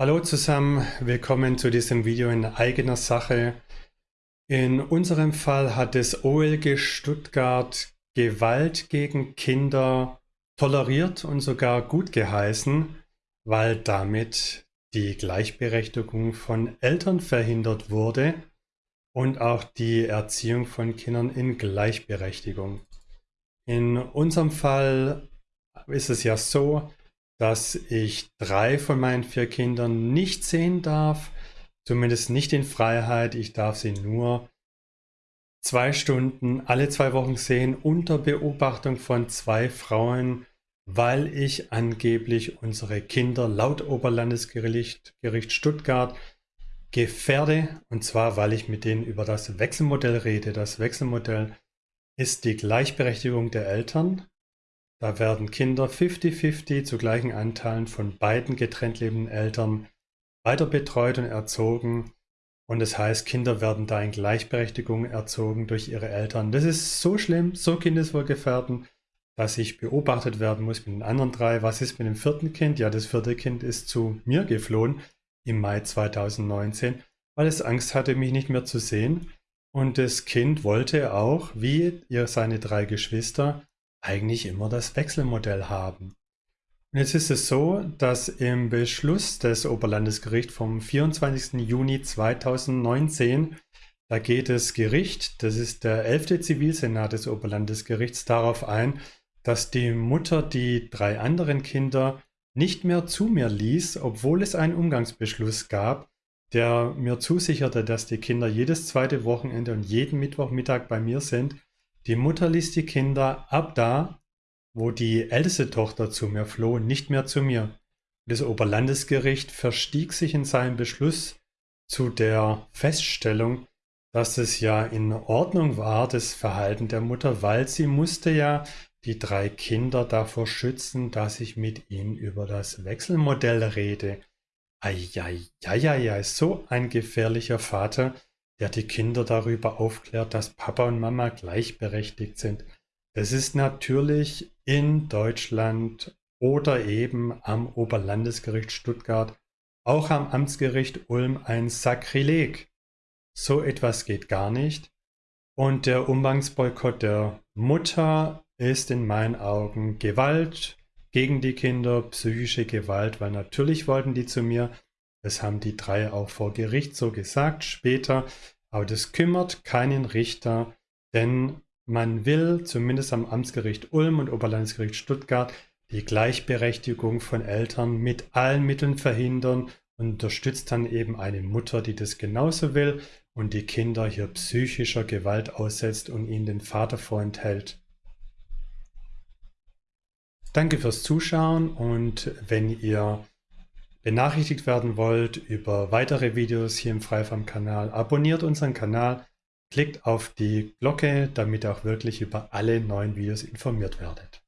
Hallo zusammen, willkommen zu diesem Video in eigener Sache. In unserem Fall hat das OLG Stuttgart Gewalt gegen Kinder toleriert und sogar gut geheißen, weil damit die Gleichberechtigung von Eltern verhindert wurde und auch die Erziehung von Kindern in Gleichberechtigung. In unserem Fall ist es ja so, dass ich drei von meinen vier Kindern nicht sehen darf, zumindest nicht in Freiheit. Ich darf sie nur zwei Stunden alle zwei Wochen sehen unter Beobachtung von zwei Frauen, weil ich angeblich unsere Kinder laut Oberlandesgericht Gericht Stuttgart gefährde. Und zwar, weil ich mit denen über das Wechselmodell rede. Das Wechselmodell ist die Gleichberechtigung der Eltern da werden Kinder 50-50 zu gleichen Anteilen von beiden getrennt lebenden Eltern weiter betreut und erzogen. Und das heißt, Kinder werden da in Gleichberechtigung erzogen durch ihre Eltern. Das ist so schlimm, so kindeswohlgefährdend, dass ich beobachtet werden muss mit den anderen drei. Was ist mit dem vierten Kind? Ja, das vierte Kind ist zu mir geflohen im Mai 2019, weil es Angst hatte, mich nicht mehr zu sehen. Und das Kind wollte auch, wie ihr seine drei Geschwister, eigentlich immer das Wechselmodell haben. Und jetzt ist es so, dass im Beschluss des Oberlandesgerichts vom 24. Juni 2019, da geht das Gericht, das ist der 11. Zivilsenat des Oberlandesgerichts, darauf ein, dass die Mutter die drei anderen Kinder nicht mehr zu mir ließ, obwohl es einen Umgangsbeschluss gab, der mir zusicherte, dass die Kinder jedes zweite Wochenende und jeden Mittwochmittag bei mir sind die Mutter ließ die Kinder ab da, wo die älteste Tochter zu mir floh, nicht mehr zu mir. Das Oberlandesgericht verstieg sich in seinem Beschluss zu der Feststellung, dass es ja in Ordnung war, das Verhalten der Mutter, weil sie musste ja die drei Kinder davor schützen, dass ich mit ihnen über das Wechselmodell rede. Eieieiei, so ein gefährlicher Vater, der die Kinder darüber aufklärt, dass Papa und Mama gleichberechtigt sind. Das ist natürlich in Deutschland oder eben am Oberlandesgericht Stuttgart, auch am Amtsgericht Ulm ein Sakrileg. So etwas geht gar nicht. Und der Umgangsboykott der Mutter ist in meinen Augen Gewalt gegen die Kinder, psychische Gewalt, weil natürlich wollten die zu mir, das haben die drei auch vor Gericht so gesagt später. Aber das kümmert keinen Richter, denn man will zumindest am Amtsgericht Ulm und Oberlandesgericht Stuttgart die Gleichberechtigung von Eltern mit allen Mitteln verhindern und unterstützt dann eben eine Mutter, die das genauso will und die Kinder hier psychischer Gewalt aussetzt und ihnen den Vater vorenthält. Danke fürs Zuschauen und wenn ihr benachrichtigt werden wollt über weitere Videos hier im Freifarm-Kanal, abonniert unseren Kanal, klickt auf die Glocke, damit ihr auch wirklich über alle neuen Videos informiert werdet.